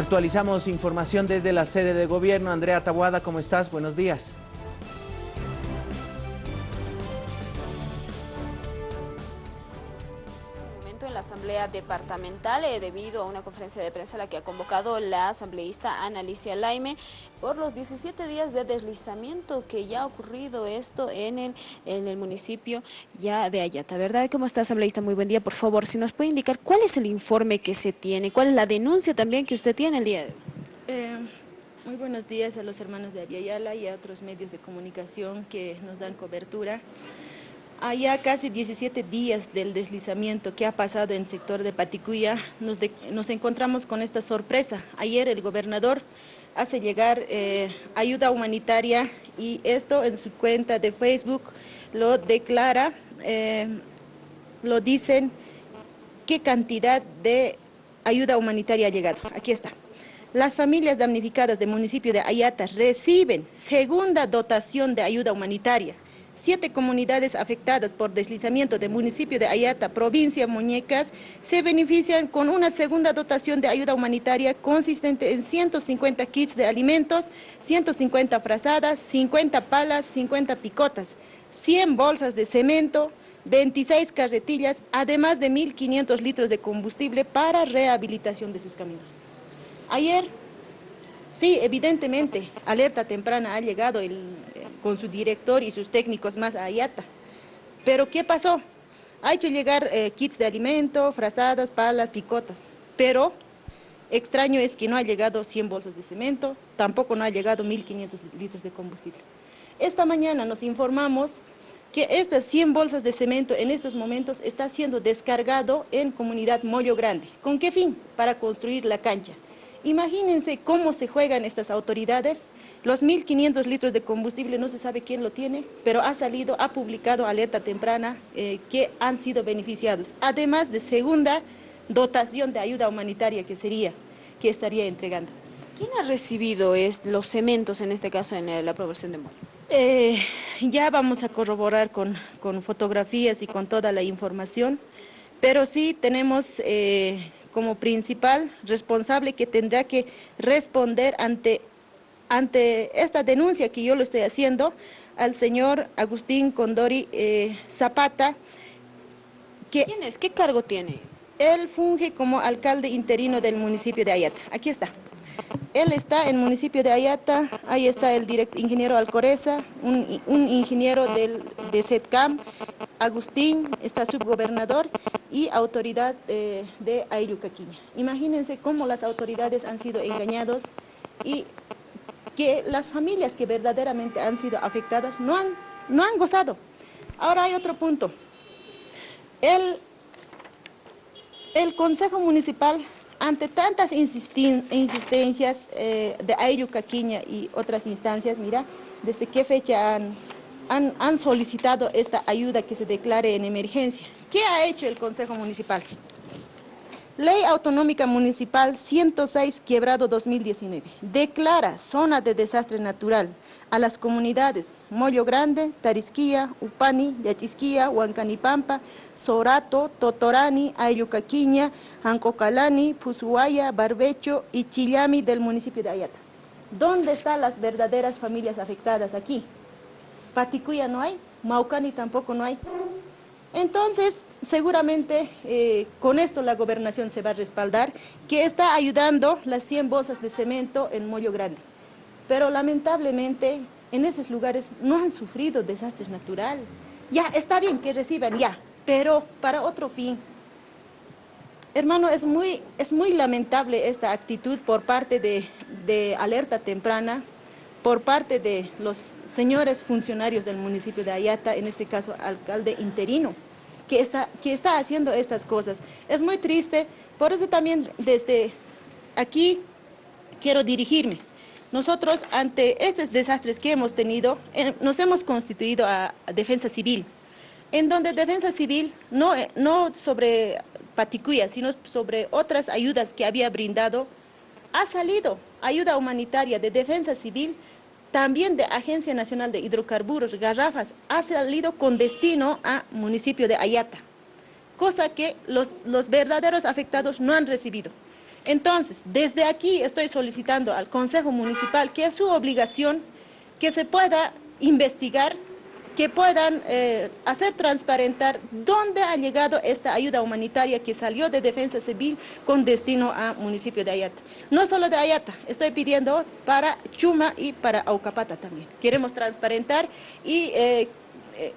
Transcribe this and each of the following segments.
Actualizamos información desde la sede de gobierno. Andrea Tabuada, ¿cómo estás? Buenos días. Asamblea Departamental eh, debido a una conferencia de prensa a la que ha convocado la asambleísta Ana Alicia Laime por los 17 días de deslizamiento que ya ha ocurrido esto en el, en el municipio ya de Ayata, ¿verdad? ¿Cómo está, asambleísta? Muy buen día, por favor, si nos puede indicar cuál es el informe que se tiene, cuál es la denuncia también que usted tiene el día de hoy. Eh, muy buenos días a los hermanos de Aviala y a otros medios de comunicación que nos dan cobertura. Allá casi 17 días del deslizamiento que ha pasado en el sector de Paticuya, nos, encontramos con esta sorpresa. Ayer el gobernador hace llegar eh, ayuda humanitaria y esto en su cuenta de Facebook lo declara, eh, lo dicen qué cantidad de ayuda humanitaria ha llegado. Aquí está. Las familias damnificadas del municipio de Ayata reciben segunda dotación de ayuda humanitaria Siete comunidades afectadas por deslizamiento del municipio de Ayata, provincia Muñecas, se benefician con una segunda dotación de ayuda humanitaria consistente en 150 kits de alimentos, 150 frazadas, 50 palas, 50 picotas, 100 bolsas de cemento, 26 carretillas, además de 1.500 litros de combustible para rehabilitación de sus caminos. Ayer, sí, evidentemente, alerta temprana ha llegado el, con su director y sus técnicos más a Ayata. Pero ¿qué pasó? Ha hecho llegar eh, kits de alimento, frazadas, palas, picotas, pero extraño es que no ha llegado 100 bolsas de cemento, tampoco no ha llegado 1.500 litros de combustible. Esta mañana nos informamos que estas 100 bolsas de cemento en estos momentos está siendo descargado en comunidad Mollo Grande. ¿Con qué fin? Para construir la cancha. Imagínense cómo se juegan estas autoridades los 1.500 litros de combustible no se sabe quién lo tiene, pero ha salido, ha publicado alerta temprana eh, que han sido beneficiados. Además de segunda dotación de ayuda humanitaria que sería, que estaría entregando. ¿Quién ha recibido los cementos, en este caso, en la aprobación de Moyo? Eh, ya vamos a corroborar con, fotografías y con toda la información, pero sí tenemos eh, como principal responsable que tendrá que responder ante ante esta denuncia que yo lo estoy haciendo al señor Agustín Condori eh, Zapata. Que ¿Quién es? ¿Qué cargo tiene? Él funge como alcalde interino del municipio de Ayata. Aquí está. Él está en el municipio de Ayata, ahí está el ingeniero Alcoreza, un, ingeniero del, de SETCAM, Agustín, está subgobernador y autoridad eh, de Ayucaquiña. Imagínense cómo las autoridades han sido engañados y que las familias que verdaderamente han sido afectadas no han, no han gozado. Ahora hay otro punto. El, el Consejo Municipal, ante tantas insistencias eh, de Ayucaquiña y otras instancias, mira, desde qué fecha han, han solicitado esta ayuda que se declare en emergencia. ¿Qué ha hecho el Consejo Municipal? Ley Autonómica Municipal 106 Quebrado 2019 declara zona de desastre natural a las comunidades Mollo Grande, Tarisquía, Upani, Yachisquía, Huancanipampa, Sorato, Totorani, Ayucaquiña, Ancocalani, Pusuaya, Barbecho y Chillami del municipio de Ayata. ¿Dónde están las verdaderas familias afectadas aquí? Paticuya no hay, Maucani tampoco no hay. Entonces, seguramente eh, con esto la gobernación se va a respaldar, que está ayudando las 100 bolsas de cemento en Mollo Grande. Pero lamentablemente en esos lugares no han sufrido desastres naturales. Ya, está bien que reciban, ya, pero para otro fin. Hermano, es muy, es muy lamentable esta actitud por parte de, de alerta temprana, por parte de los señores funcionarios del municipio de Ayata, en este caso alcalde interino, que está, que está haciendo estas cosas. Es muy triste, por eso también desde aquí quiero dirigirme. Nosotros ante estos desastres que hemos tenido, eh, nos hemos constituido a, Defensa Civil, en donde Defensa Civil, no, eh, no sobre Paticuya, sino sobre otras ayudas que había brindado, ha salido ayuda humanitaria de Defensa Civil también de Agencia Nacional de Hidrocarburos, Garrafas, ha salido con destino a municipio de Ayata, cosa que los, los verdaderos afectados no han recibido. Entonces, desde aquí estoy solicitando al Consejo Municipal que es su obligación que se pueda investigar, que puedan eh, hacer transparentar dónde ha llegado esta ayuda humanitaria que salió de Defensa Civil con destino a municipio de Ayata. No solo de Ayata, estoy pidiendo para Chuma y para Aucapata también. Queremos transparentar y eh, eh,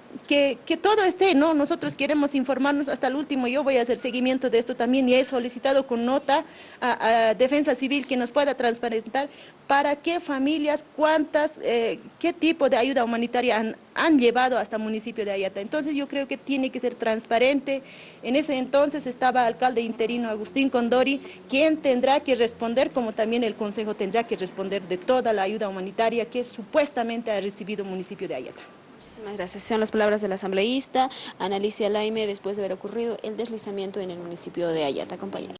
que, todo esté, ¿no? Nosotros queremos informarnos hasta el último, yo voy a hacer seguimiento de esto también y he solicitado con nota a, Defensa Civil que nos pueda transparentar para qué familias, cuántas, eh, qué tipo de ayuda humanitaria han, han llevado hasta el municipio de Ayata. Entonces yo creo que tiene que ser transparente. En ese entonces estaba el alcalde interino Agustín Condori, quien tendrá que responder, como también el Consejo tendrá que responder de toda la ayuda humanitaria que supuestamente ha recibido el municipio de Ayata. Gracias. Son las palabras del asambleísta Analicia Laime después de haber ocurrido el deslizamiento en el municipio de Ayata. Compañero.